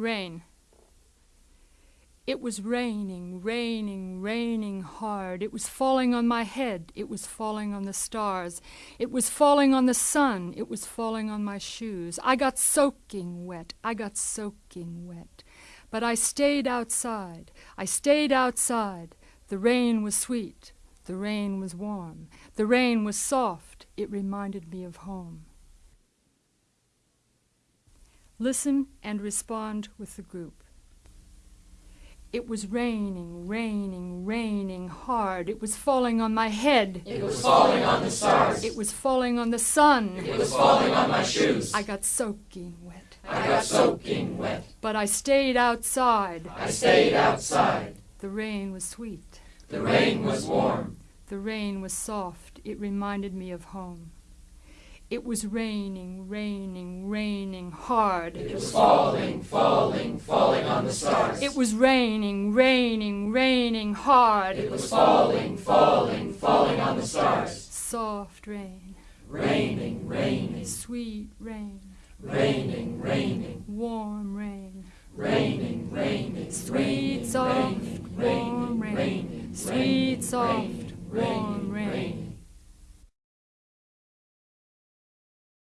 Rain. It was raining, raining, raining hard. It was falling on my head. It was falling on the stars. It was falling on the sun. It was falling on my shoes. I got soaking wet. I got soaking wet. But I stayed outside. I stayed outside. The rain was sweet. The rain was warm. The rain was soft. It reminded me of home. Listen and respond with the group. It was raining, raining, raining hard. It was falling on my head. It was falling on the stars. It was falling on the sun. It was falling on my shoes. I got soaking wet. I got soaking wet. But I stayed outside. I stayed outside. The rain was sweet. The rain was warm. The rain was soft. It reminded me of home. It was raining, raining, raining hard. It was falling, falling, falling on the stars. It was raining, raining, raining hard. It was falling, falling, falling on the stars. Soft rain, Raining, raining, sweet rain, raining, raining, warm rain, raining, raining, sweet, soft, warm rain, sweet, soft, warm rain.